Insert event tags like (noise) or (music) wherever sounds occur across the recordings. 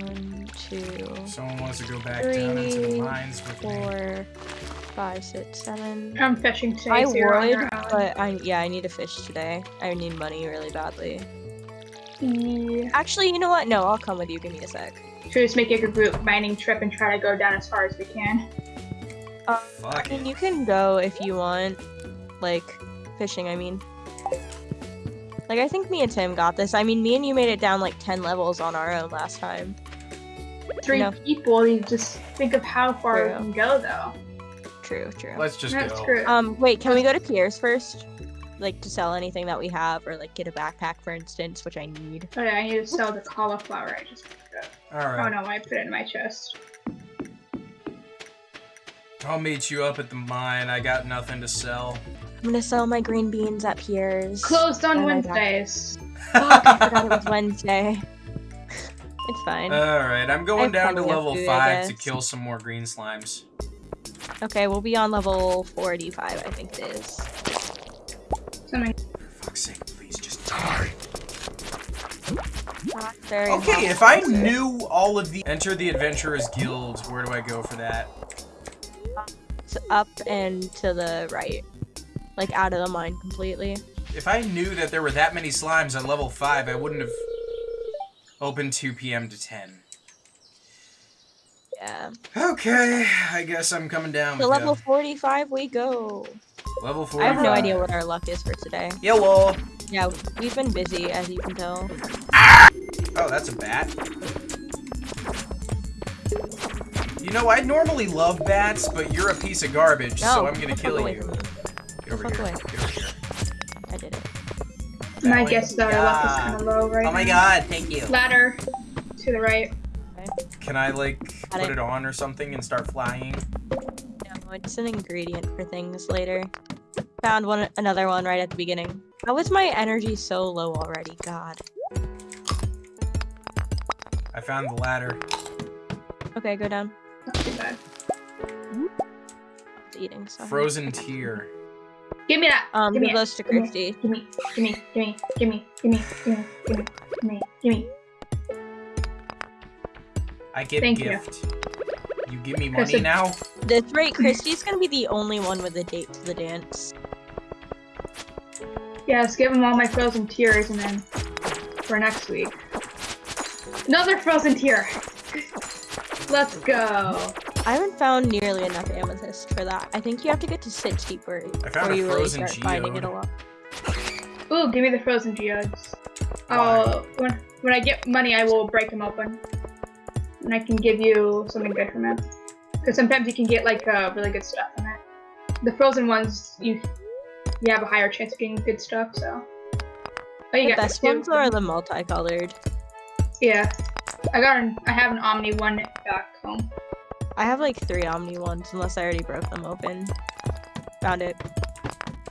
One, two, Someone wants to go back down into the mines with me. four, five, six, seven. I'm fishing today, I so you're on would, your own. but I yeah, I need to fish today. I need money really badly. Yeah. Actually, you know what? No, I'll come with you. Give me a sec. Should we just make like a group mining trip and try to go down as far as we can? Um, Fuck I mean, it. you can go if you want, like fishing. I mean, like I think me and Tim got this. I mean, me and you made it down like ten levels on our own last time. Three No. people, you just think of how far True. we can go though. True, true. Let's just That's go. true. Um, wait, can we go to Pierre's first? Like to sell anything that we have, or like get a backpack, for instance, which I need. Oh yeah, I need to sell the cauliflower I just picked up. All right. Oh no, I put it in my chest. I'll meet you up at the mine. I got nothing to sell. I'm gonna sell my green beans at Pierre's. Closed on (laughs) Oh my God. Wednesdays. Fuck, I forgot it was Wednesday. It's fine. Alright, I'm going down to level food, 5 to kill some more green slimes. okay, we'll be on level 45, I think it is. Something. For fuck's sake, please just die. Not very Okay, if I helpful. knew all of the- Enter the Adventurers Guild, where do I go for that? It's up and to the right. Like out of the mine completely. If I knew that there were that many slimes on level 5, I wouldn't have opened 2 p.m. to 10. Yeah. Okay, I guess I'm coming down To with level 45 we go. Level 45. I have no idea what our luck is for today. Yellow. Yeah, we've been busy, as you can tell. Oh, that's a bat. You know, I normally love bats, but you're a piece of garbage, so I'm gonna kill away you. from. Get over fuck here. away. Get over here. I did it. My That guess way. that our luck is kind of low right Oh my now. god, thank you. Ladder to the right. Can I, like, Got put it. it on or something and start flying? No, it's an ingredient for things later. Found one, another one right at the beginning. How is my energy so low already? God. I found the ladder. Okay, go down. Not too bad. Eating stuff. Frozen tear. Give me that. Um, give me give it. those to Give me it. Christy. Give me, give me, give me, give me, give me, give me, give me, give me, give me. I get Thank gift. You. give me money it- now? That's right, Christy's gonna be the only one with a date to the dance. Yeah, let's give them all my frozen tears and then for next week. Another frozen tear. (laughs) Let's go. I haven't found nearly enough amethyst for that. I think you have to get to 60 where, I found you really frozen start finding it a lot. Ooh, give me the frozen geodes. Why? Oh, when when I get money, I will break them open, and I can give you something good from it. Because sometimes you can get like uh, really good stuff from it. The frozen ones, you you have a higher chance of getting good stuff. So. Oh, you The got best two. ones are the multicolored. Yeah, I got an I have an Omni one back home. I have like three Omni ones, unless I already broke them open. Found it.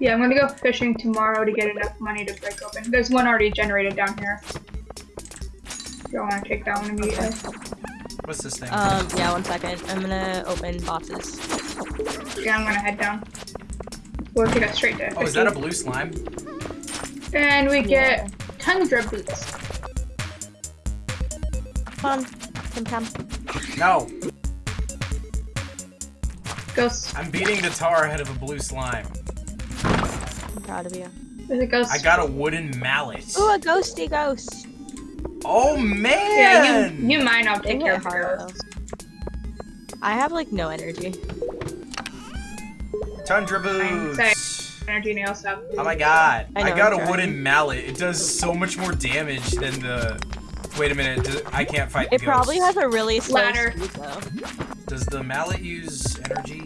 Yeah, I'm gonna go fishing tomorrow to get enough money to break open. There's one already generated down here. You don't want to take that one immediately. What's this thing? Um, yeah, one second. I'm gonna open boxes. Yeah, I'm gonna head down. We'll take us straight there. oh, is that a blue slime? And we Yeah. get tundra boots. Come on, Tim Tam. No, Ghost. I'm beating the tar ahead of a blue slime. I'm proud of you. There's a ghost. I got a wooden mallet. Ooh, a ghosty ghost. Oh Yeah, man! you, you mine. I'll They take care hit of the hard ghost. though. I have like no energy. Tundra Fine, boots. Energy nail stuff. Oh my god! I I, got I'm a trying. wooden mallet. It does so much more damage than the. Wait a minute. Does, I can't fight. It the probably has a really slow Ladder. speed though. Does the mallet use energy?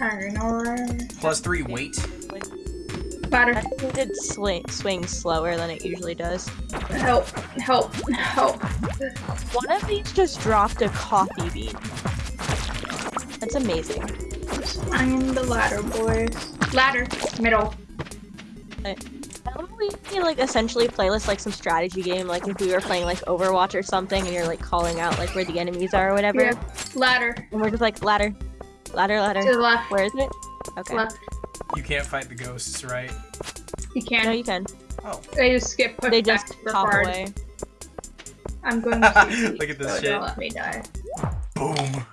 I don't know. right? Plus three weight. I Ladder. think it swing, swings slower than it usually does. Help. Help. Help. One of these just dropped a coffee bean. That's amazing. I'm the ladder, boys. Ladder. Middle. How about we like essentially play this like some strategy game, like if we were playing like Overwatch or something, and you're like calling out like where the enemies are or whatever, Yeah. Ladder. and we're just like ladder, ladder, ladder. To the left. Where is it? Okay. Left. You can't fight the ghosts, right? You can. No, you can. Oh, They just get pushed They just pop hard. away. I'm going (laughs) to Look at this so shit. Don't let me die. Boom.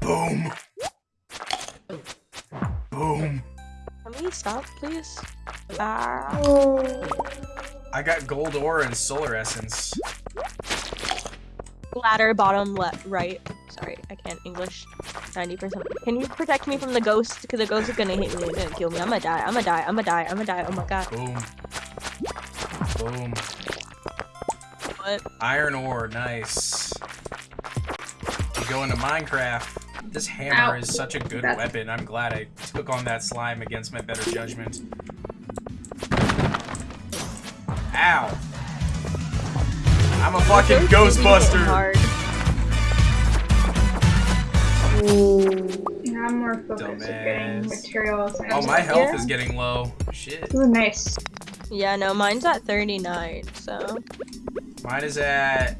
Boom. Boom. Can we stop, please? Ah. I got gold ore and solar essence. Ladder, bottom, left, right. Sorry, I can't English. 90%. Can you protect me from the ghost? Because the ghost is gonna hit me and gonna kill me. I'm gonna die. I'm gonna die. I'm gonna die. I'm gonna die. Oh my god. Boom. Boom. What? Iron ore, nice. You go into Minecraft. This hammer Ow. is such a good That's- weapon. I'm glad I took on that slime against my better judgment. Ow. I'm a fucking Ghost is really Ghostbuster. hard. Yeah, I'm more focused on getting materials. Oh, my health Yeah. is getting low. Shit. Ooh, nice. Yeah, no, mine's at 39, so. Mine is at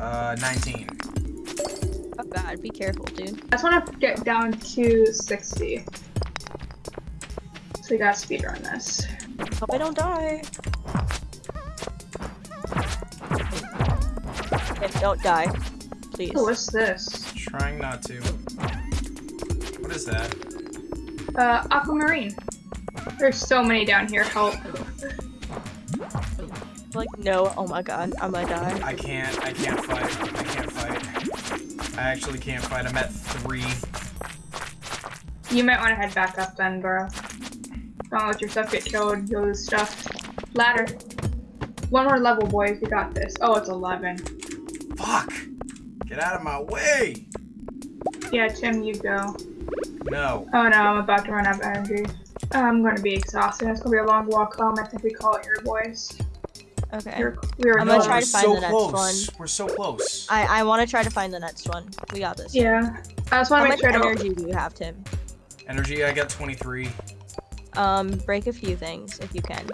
uh 19. Oh god, be careful, dude. I just want to get down to 60. So we gotta speedrun this. Hope I don't die. Okay, don't die. Please. Oh, what's this? Trying not to. What is that? Uh, aquamarine. There's so many down here. Help. Like, no, oh my god, I'm gonna die. I can't. I can't fight. I can't fight. I actually can't fight. I'm at three. You might want to head back up then, bro. Don't let your stuff get killed. You'll lose stuff. Ladder. One more level, boys. We got this. Oh, it's 11. Fuck! Get out of my way! Yeah, Tim, you go. No. Oh no, I'm about to run out of energy. I'm gonna be exhausted. It's gonna be a long walk home. I think we call it here, boys. Okay. We're, we were I'm gonna no, try to find so the next close. one. We're so close. I, I want to try to find the next one. We got this. Yeah. I just want How to much make sure I don't. energy do you have, Tim? Energy, I got 23. Um, break a few things if you can.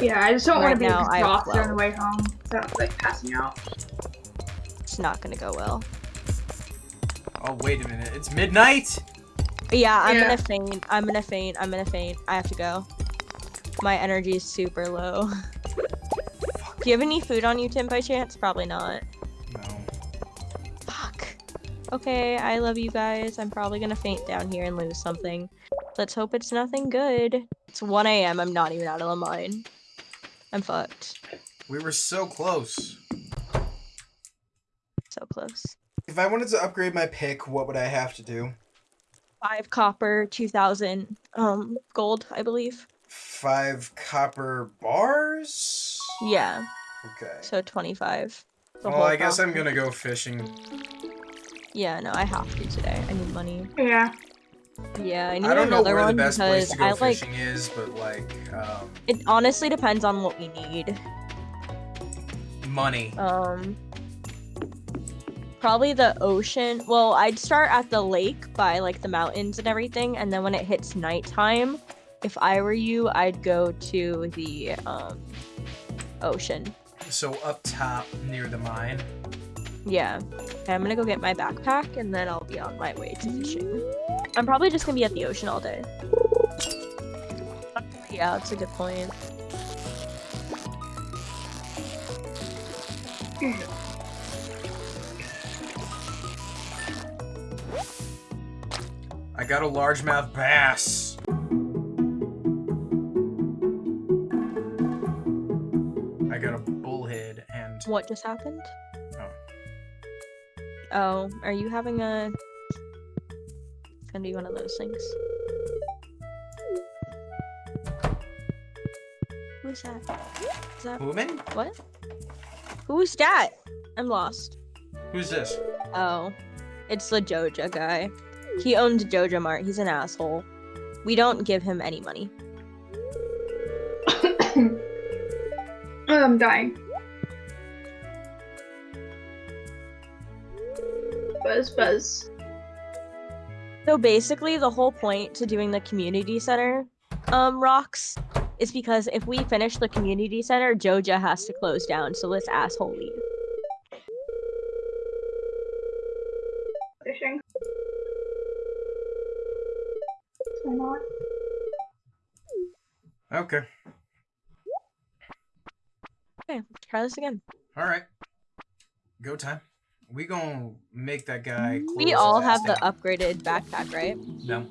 Yeah, I just don't want to be now, I have exhausted on the way home. So like passing out. It's not gonna go well. Oh, wait a minute. It's midnight? Yeah, I'm Yeah. gonna faint. I'm gonna faint. I'm gonna faint. I have to go. My energy is super low. (laughs) Do you have any food on you, Tim, by chance? Probably not. No. Fuck. Okay, I love you guys. I'm probably gonna faint down here and lose something. Let's hope it's nothing good. It's 1 a.m. I'm not even out of the mine. I'm fucked. We were so close. So close. If I wanted to upgrade my pick, what would I have to do? Five copper, 2,000 um gold, I believe. Five copper bars? Yeah, Okay. so 25. Well, whole I guess I'm gonna go fishing. Yeah, no, I have to today. I need money. Yeah. Yeah, I need I don't know another where the one best place because to go I like. fishing is, but like, um, It honestly depends on what we need. money. Um, probably the ocean. Well, I'd start at the lake by like the mountains and everything, and then when it hits nighttime, if I were you, I'd go to the um ocean. So up top near the mine. Yeah. Okay, I'm gonna go get my backpack and then I'll be on my way to fishing. I'm probably just gonna be at the ocean all day. Yeah, that's a good point. I got a largemouth bass. I got a bullhead and What just happened? Oh. Oh, are you having a? It's gonna be one of those things. Who's that? Is that woman. what? Who's that? I'm lost. Who's this? Oh, it's the Joja guy. He owns Joja Mart. He's an asshole. We don't give him any money. I'm dying. Buzz, buzz. So basically, the whole point to doing the community center um, rocks is because if we finish the community center, Joja has to close down. So this asshole leave. Fishing. Why not? Okay. Okay, try this again. All right. Go time. We gonna make that guy. We all have the down. upgraded backpack, right? No,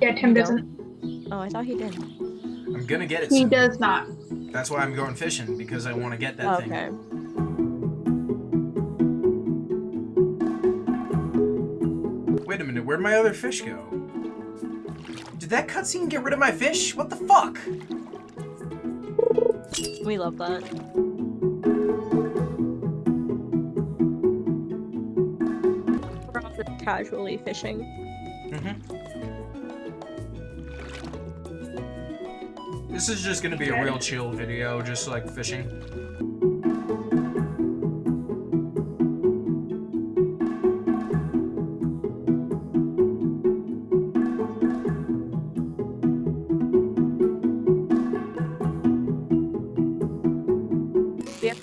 Yeah, Tim doesn't. Oh, I thought he did. I'm gonna get it. He soon. does not. That's why I'm going fishing because I want to get that okay. thing. Wait a minute, where'd my other fish go? Did that cutscene get rid of my fish? What the fuck? We love that. We're all just casually fishing. Mm-hmm. This is just gonna be a real chill video, just like fishing.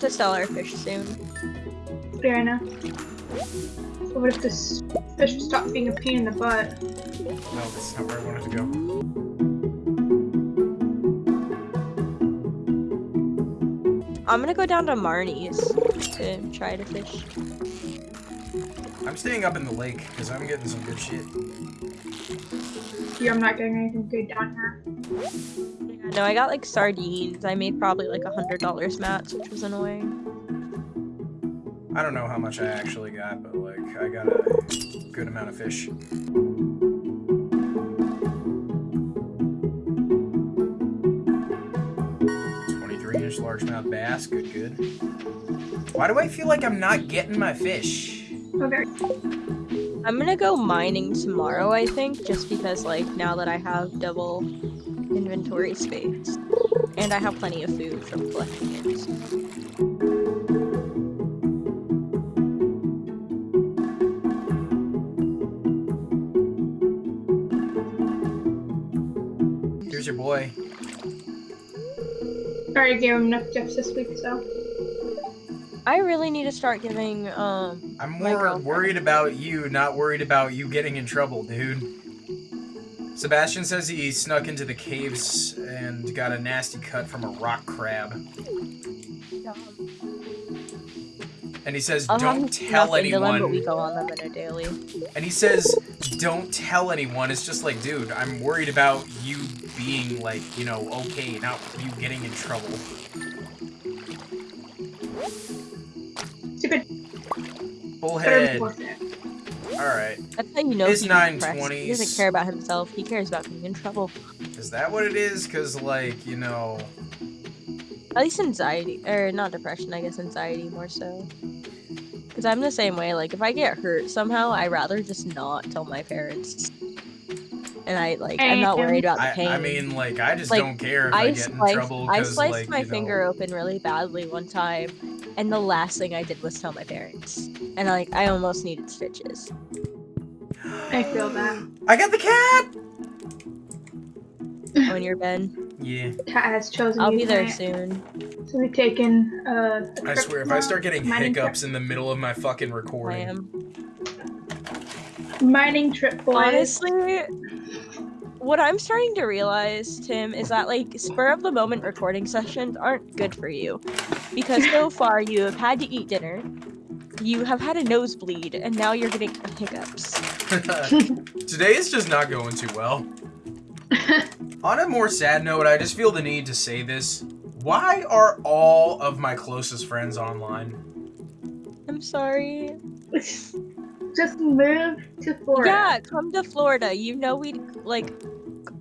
We have sell our fish soon. Fair enough. But what if this fish stopped being a pain in the butt? No, that's not where I wanted to go. I'm gonna go down to Marnie's to try to fish. I'm staying up in the lake because I'm getting some good shit. Yeah, I'm not getting anything good down here. No, I got like sardines. I made probably like a hundred dollars mats, which was annoying. I don't know how much I actually got, but like I got a good amount of fish. Twenty-three inch largemouth bass, good, good. Why do I feel like I'm not getting my fish? Okay. I'm gonna go mining tomorrow, I think, just because like now that I have double inventory space. And I have plenty of food from collecting it. so- Here's your boy. I Already gave him enough gifts this week, so. I really need to start giving um I'm more worried about you, not worried about you getting in trouble, dude. Sebastian says he snuck into the caves and got a nasty cut from a rock crab. And he says, I'll don't tell into them, anyone. we go on them in a daily. And he says, don't tell anyone. It's just like, dude, I'm worried about you being like, you know, okay, not you getting in trouble. Stupid. Better Bullhead. enforce. Alright. That's how you know It's he's depressed. He doesn't care about himself. He cares about getting in trouble. Is that what it is? Because, like, you know. At least anxiety, or not depression. I guess anxiety more so. Because I'm the same way. Like if I get hurt somehow, I rather just not tell my parents. And I like I'm not worried about the I, pain. I mean, like, I just Like, don't care if I, I get in sliced, trouble. I 'cause, sliced like, my you know- finger open really badly one time, and the last thing I did was tell my parents. And like I almost needed stitches. I feel that. I got the cat! On your bed. Yeah. Cat has chosen I'll be there tonight. soon. So we've taken uh, a I swear, if I start getting hiccups in the middle of my fucking recording. I am. mining trip, boys. Honestly, what I'm starting to realize, Tim, is that like spur of the moment recording sessions aren't good for you. Because so (laughs) far you have had to eat dinner, you have had a nosebleed, and now you're getting hiccups. (laughs) Today is just not going too well. (laughs) On a more sad note, I just feel the need to say this. Why are all of my closest friends online? I'm sorry. Just move to Florida. Yeah, come to Florida. You know we'd like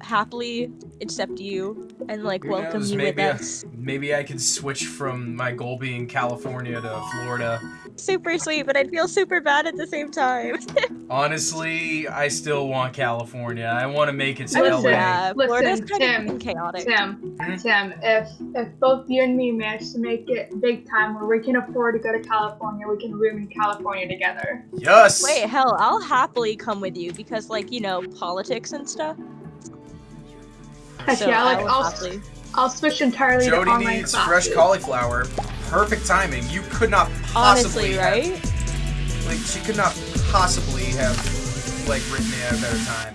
happily accept you and like Who welcome knows, you with maybe I- us. Maybe I could switch from my goal being California to Florida. Super sweet, but I'd feel super bad at the same time. (laughs) Honestly, I still want California. I want to make it to Listen, LA. yeah, Florida's kind Tim, of chaotic. Tim, Hmm? Tim, if if both you and me manage to make it big time where we can afford to go to California, we can room in California together. Yes. Wait, hell, I'll happily come with you because, like, you know, politics and stuff. (laughs) Heck so yeah, I like will I'll happily. I'll switch entirely to Jodi online needs classes. fresh cauliflower. Perfect timing. You could not possibly Honestly, have- right? like she could not possibly have like written it at a better time.